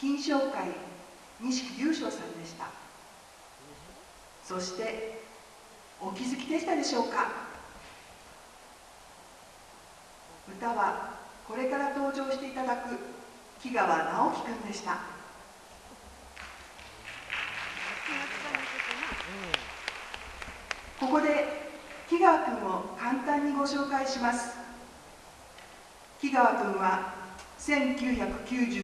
金賞会錦龍翔さんでした。そしてお気づきでしたでしょうか。歌はこれから登場していただく木川直樹くんでした。ここで木川くんを簡単にご紹介します。木川くんは1990